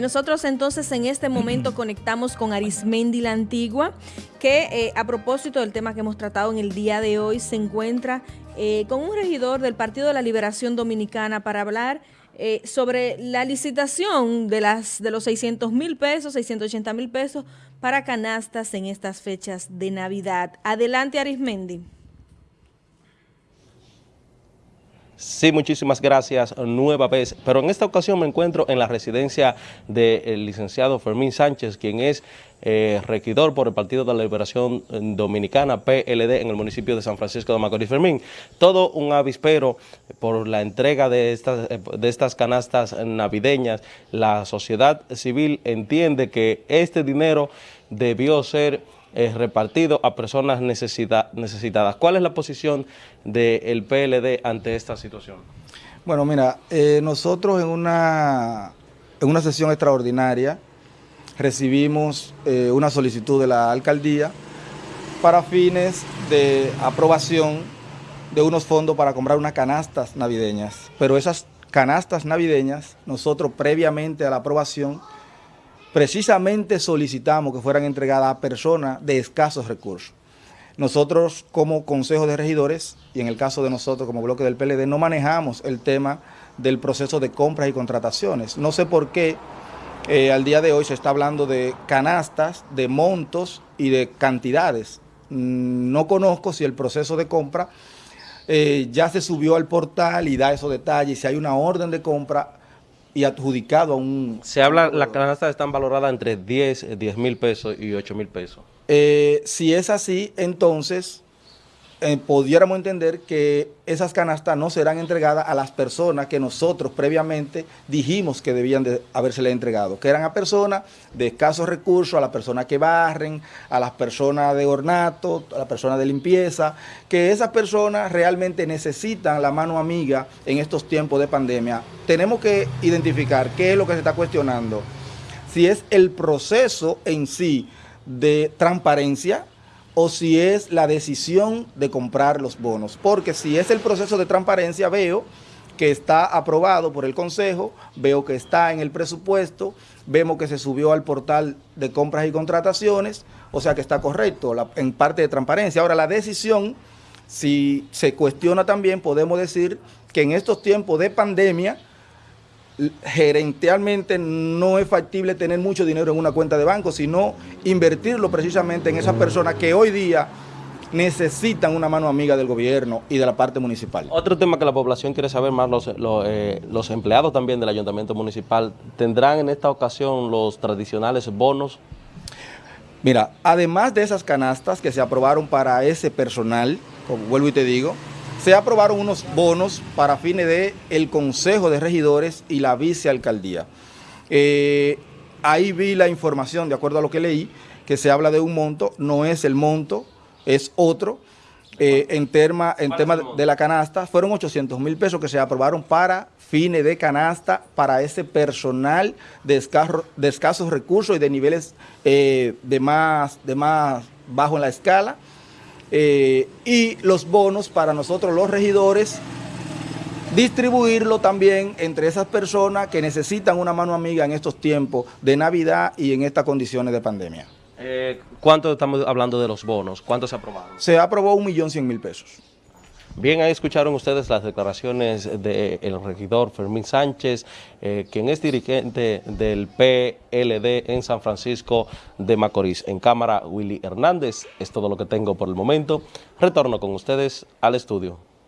Nosotros entonces en este momento conectamos con Arismendi la Antigua, que eh, a propósito del tema que hemos tratado en el día de hoy, se encuentra eh, con un regidor del Partido de la Liberación Dominicana para hablar eh, sobre la licitación de, las, de los 600 mil pesos, 680 mil pesos para canastas en estas fechas de Navidad. Adelante Arismendi. Sí, muchísimas gracias nueva vez, pero en esta ocasión me encuentro en la residencia del licenciado Fermín Sánchez, quien es eh, regidor por el Partido de la Liberación Dominicana, PLD, en el municipio de San Francisco de Macorís. Fermín, todo un avispero por la entrega de estas, eh, de estas canastas navideñas. La sociedad civil entiende que este dinero debió ser repartido a personas necesitadas. ¿Cuál es la posición del PLD ante esta situación? Bueno, mira, eh, nosotros en una, en una sesión extraordinaria recibimos eh, una solicitud de la alcaldía para fines de aprobación de unos fondos para comprar unas canastas navideñas. Pero esas canastas navideñas, nosotros previamente a la aprobación, precisamente solicitamos que fueran entregadas a personas de escasos recursos. Nosotros como Consejo de Regidores, y en el caso de nosotros como bloque del PLD, no manejamos el tema del proceso de compras y contrataciones. No sé por qué eh, al día de hoy se está hablando de canastas, de montos y de cantidades. Mm, no conozco si el proceso de compra eh, ya se subió al portal y da esos detalles, si hay una orden de compra y adjudicado a un... Se habla, las canastas están valoradas entre 10, 10 mil pesos y 8 mil pesos. Eh, si es así, entonces eh, pudiéramos entender que esas canastas no serán entregadas a las personas que nosotros previamente dijimos que debían de entregado, que eran a personas de escasos recursos, a las personas que barren, a las personas de ornato, a las personas de limpieza, que esas personas realmente necesitan la mano amiga en estos tiempos de pandemia. Tenemos que identificar qué es lo que se está cuestionando, si es el proceso en sí de transparencia, o si es la decisión de comprar los bonos. Porque si es el proceso de transparencia, veo que está aprobado por el Consejo, veo que está en el presupuesto, vemos que se subió al portal de compras y contrataciones, o sea que está correcto en parte de transparencia. Ahora, la decisión, si se cuestiona también, podemos decir que en estos tiempos de pandemia, gerencialmente no es factible tener mucho dinero en una cuenta de banco, sino invertirlo precisamente en esas personas que hoy día necesitan una mano amiga del gobierno y de la parte municipal. Otro tema que la población quiere saber más, los, eh, los empleados también del ayuntamiento municipal, ¿tendrán en esta ocasión los tradicionales bonos? Mira, además de esas canastas que se aprobaron para ese personal, como vuelvo y te digo, se aprobaron unos bonos para fines de el Consejo de Regidores y la Vicealcaldía. Eh, ahí vi la información, de acuerdo a lo que leí, que se habla de un monto, no es el monto, es otro. Eh, en tema, en tema de la canasta, fueron 800 mil pesos que se aprobaron para fines de canasta para ese personal de, de escasos recursos y de niveles eh, de, más, de más bajo en la escala. Eh, y los bonos para nosotros los regidores, distribuirlo también entre esas personas que necesitan una mano amiga en estos tiempos de Navidad y en estas condiciones de pandemia. Eh, ¿Cuánto estamos hablando de los bonos? ¿Cuánto se aprobaron? Se aprobó un millón cien mil pesos. Bien, ahí escucharon ustedes las declaraciones del regidor Fermín Sánchez, eh, quien es dirigente del PLD en San Francisco de Macorís. En cámara, Willy Hernández. Es todo lo que tengo por el momento. Retorno con ustedes al estudio.